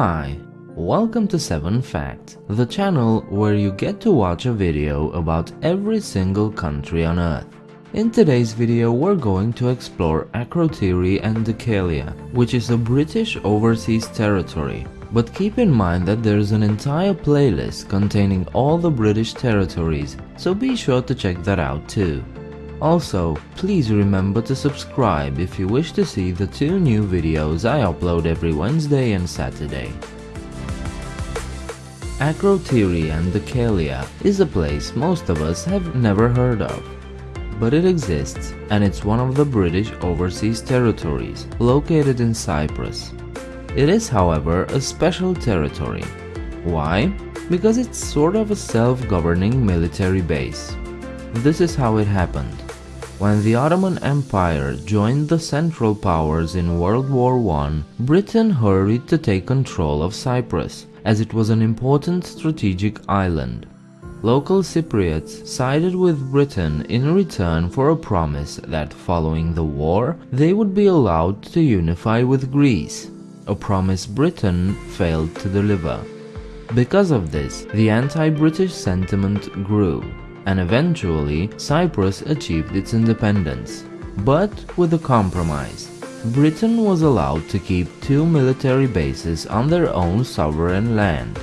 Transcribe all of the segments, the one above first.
Hi, welcome to 7 Fact, the channel where you get to watch a video about every single country on earth. In today's video we're going to explore Akrotiri and Dhekelia, which is a British overseas territory. But keep in mind that there's an entire playlist containing all the British territories, so be sure to check that out too. Also, please remember to subscribe if you wish to see the two new videos I upload every Wednesday and Saturday. Akrotiri and Dhekelia is a place most of us have never heard of. But it exists and it's one of the British overseas territories located in Cyprus. It is however a special territory. Why? Because it's sort of a self-governing military base. This is how it happened. When the Ottoman Empire joined the Central Powers in World War I, Britain hurried to take control of Cyprus, as it was an important strategic island. Local Cypriots sided with Britain in return for a promise that following the war they would be allowed to unify with Greece, a promise Britain failed to deliver. Because of this, the anti-British sentiment grew, and eventually Cyprus achieved its independence. But with a compromise. Britain was allowed to keep two military bases on their own sovereign land.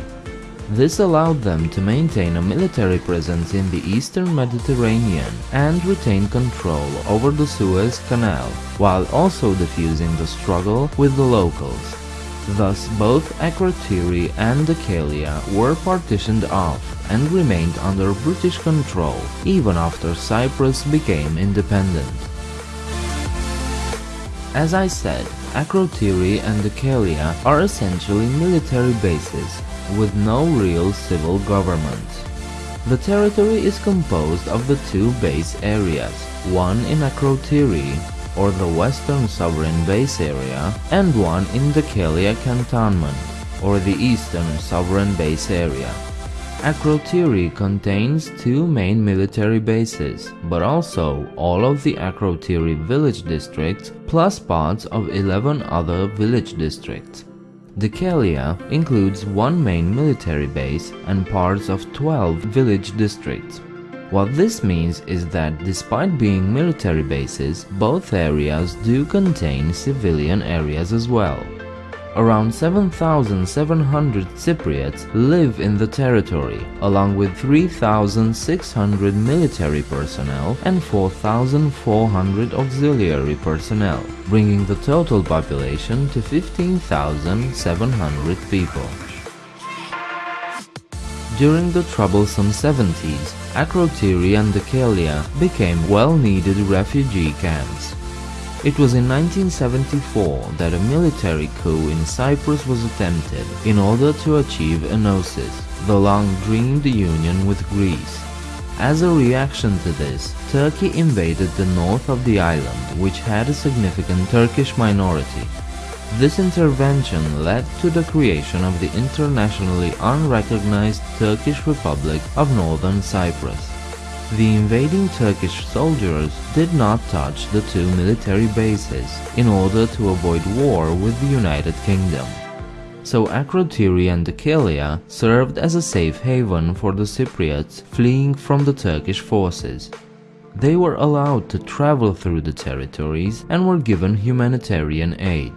This allowed them to maintain a military presence in the eastern Mediterranean and retain control over the Suez Canal, while also diffusing the struggle with the locals. Thus both Akrotiri and Dhekelia were partitioned off and remained under British control even after Cyprus became independent. As I said, Akrotiri and Dhekelia are essentially military bases with no real civil government. The territory is composed of the two base areas, one in Akrotiri or the Western Sovereign Base Area and one in Dhekelia Cantonment or the Eastern Sovereign Base Area. Akrotiri contains two main military bases, but also all of the Akrotiri village districts plus parts of 11 other village districts. Dhekelia includes one main military base and parts of 12 village districts. What this means is that despite being military bases, both areas do contain civilian areas as well. Around 7,700 Cypriots live in the territory, along with 3,600 military personnel and 4,400 auxiliary personnel, bringing the total population to 15,700 people. During the troublesome 70s, Akrotiri and Dhekelia became well-needed refugee camps. It was in 1974 that a military coup in Cyprus was attempted in order to achieve enosis, the long-dreamed union with Greece. As a reaction to this, Turkey invaded the north of the island, which had a significant Turkish minority. This intervention led to the creation of the internationally unrecognized Turkish Republic of Northern Cyprus. The invading Turkish soldiers did not touch the two military bases in order to avoid war with the United Kingdom. So Akrotiri and Dhekelia served as a safe haven for the Cypriots fleeing from the Turkish forces. They were allowed to travel through the territories and were given humanitarian aid.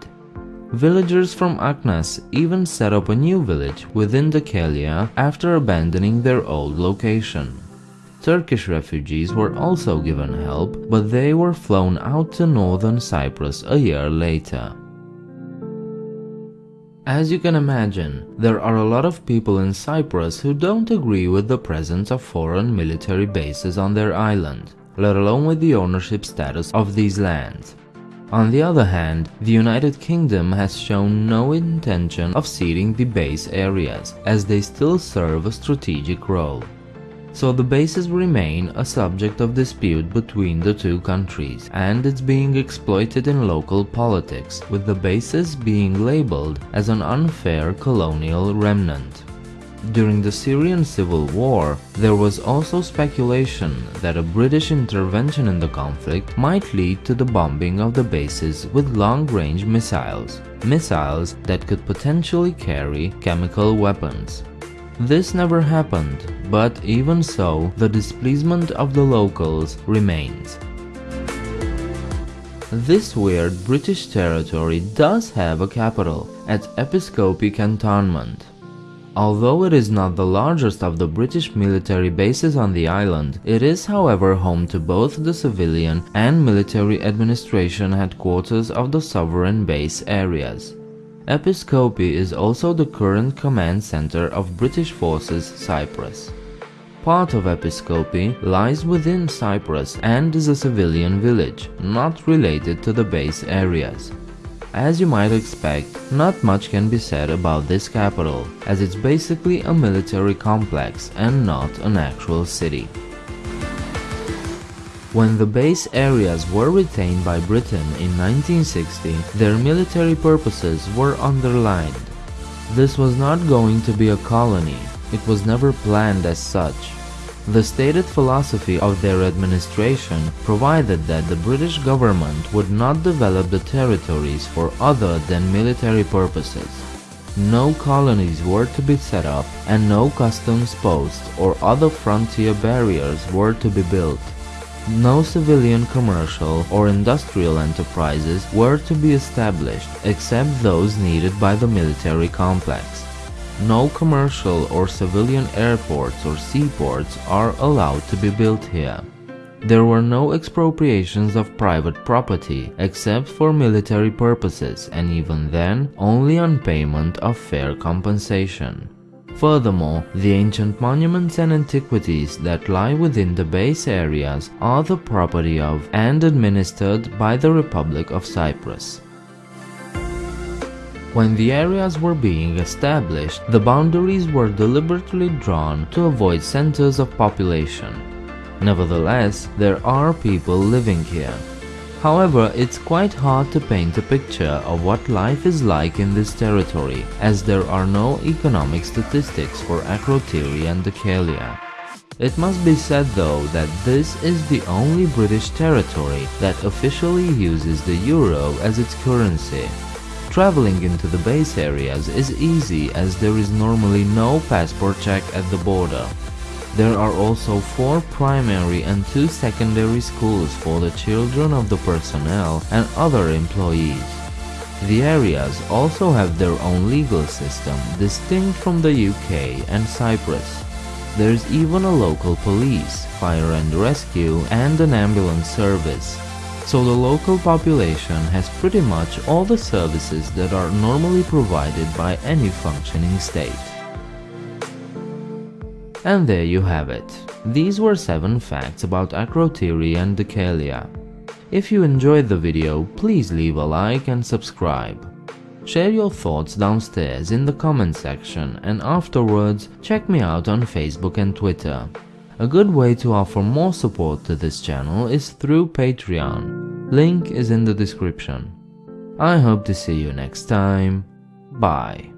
Villagers from Achnas even set up a new village within the Dhekelia after abandoning their old location. Turkish refugees were also given help, but they were flown out to northern Cyprus a year later. As you can imagine, there are a lot of people in Cyprus who don't agree with the presence of foreign military bases on their island, let alone with the ownership status of these lands. On the other hand, the United Kingdom has shown no intention of ceding the base areas, as they still serve a strategic role. So the bases remain a subject of dispute between the two countries, and it's being exploited in local politics, with the bases being labeled as an unfair colonial remnant. During the Syrian civil war, there was also speculation that a British intervention in the conflict might lead to the bombing of the bases with long-range missiles, missiles that could potentially carry chemical weapons. This never happened, but even so, the displeasement of the locals remains. This weird British territory does have a capital, at Episkopi Cantonment. Although it is not the largest of the British military bases on the island, it is however home to both the civilian and military administration headquarters of the sovereign base areas. Episkopi is also the current command center of British Forces Cyprus. Part of Episkopi lies within Cyprus and is a civilian village, not related to the base areas. As you might expect, not much can be said about this capital, as it's basically a military complex and not an actual city. When the base areas were retained by Britain in 1960, their military purposes were underlined. This was not going to be a colony, it was never planned as such. The stated philosophy of their administration provided that the British government would not develop the territories for other than military purposes. No colonies were to be set up and no customs posts or other frontier barriers were to be built. No civilian commercial or industrial enterprises were to be established except those needed by the military complex. No commercial or civilian airports or seaports are allowed to be built here. There were no expropriations of private property except for military purposes and even then only on payment of fair compensation. Furthermore, the ancient monuments and antiquities that lie within the base areas are the property of and administered by the Republic of Cyprus. When the areas were being established, the boundaries were deliberately drawn to avoid centers of population. Nevertheless, there are people living here. However, it's quite hard to paint a picture of what life is like in this territory, as there are no economic statistics for Akrotiri and Dhekelia. It must be said though that this is the only British territory that officially uses the euro as its currency. Traveling into the base areas is easy as there is normally no passport check at the border. There are also four primary and two secondary schools for the children of the personnel and other employees. The areas also have their own legal system, distinct from the UK and Cyprus. There's even a local police, fire and rescue, and an ambulance service so the local population has pretty much all the services that are normally provided by any functioning state. And there you have it. These were 7 facts about Akrotiri and Dhekelia. If you enjoyed the video, please leave a like and subscribe. Share your thoughts downstairs in the comment section and afterwards check me out on Facebook and Twitter. A good way to offer more support to this channel is through Patreon. Link is in the description. I hope to see you next time. Bye.